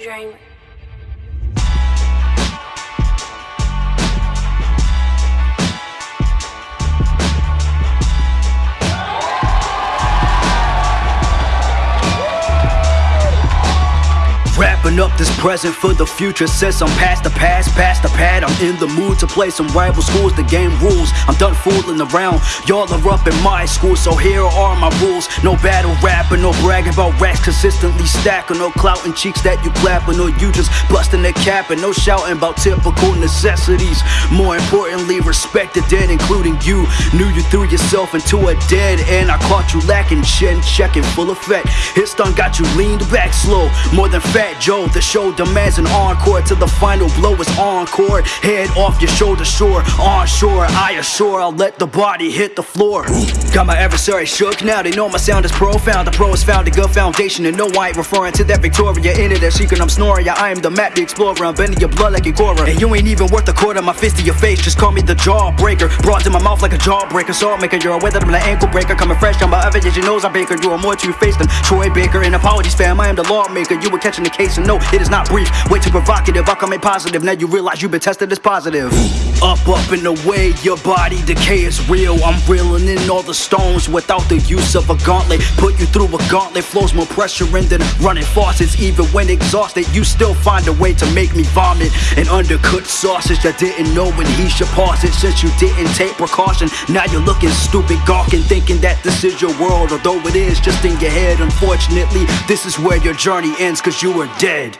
Dream. Wrapping up this present for the future Since I'm past the past, past the pad. I'm in the mood to play some rival schools. The game rules, I'm done fooling around. Y'all are up in my school, so here are my rules. No battle rapping, no bragging about racks Consistently stacking, no clouting cheeks that you clapping Or you just busting the cap and no shouting about typical necessities. More importantly, respected dead, including you. Knew you threw yourself into a dead end. I caught you lacking chin, checking full effect. His stun got you leaned back slow. More than fat Fat Joe, the show demands an encore Till the final blow is encore Head off your shoulder, sure, onshore I assure I'll let the body hit the floor Got my adversary shook, now they know my sound is profound. The pros found a good foundation and no I ain't referring to that Victoria Into that secret I'm snoring, yeah I am the map, the explorer. I'm bending your blood like a Korra And you ain't even worth a quarter, my fist to your face. Just call me the jawbreaker. Broads in my mouth like a jawbreaker. Salt maker, you're a weather, I'm an ankle breaker. Coming fresh on my average, your nose I'm baker. You are more two-faced than Troy Baker. And apologies fam, I am the lawmaker. You were catching the case and no, it is not brief. Way too provocative, I'll come in positive. Now you realize you've been tested as positive. Up, up and away, your body decay is real I'm reeling in all the stones without the use of a gauntlet. Put you through a gauntlet, flows more pressure in than running faucets. Even when exhausted, you still find a way to make me vomit. An undercooked sausage that didn't know when he should pause it. Since you didn't take precaution, now you're looking stupid Gawking, thinking that this is your world. Although it is just in your head Unfortunately, this is where your journey ends cause you were dead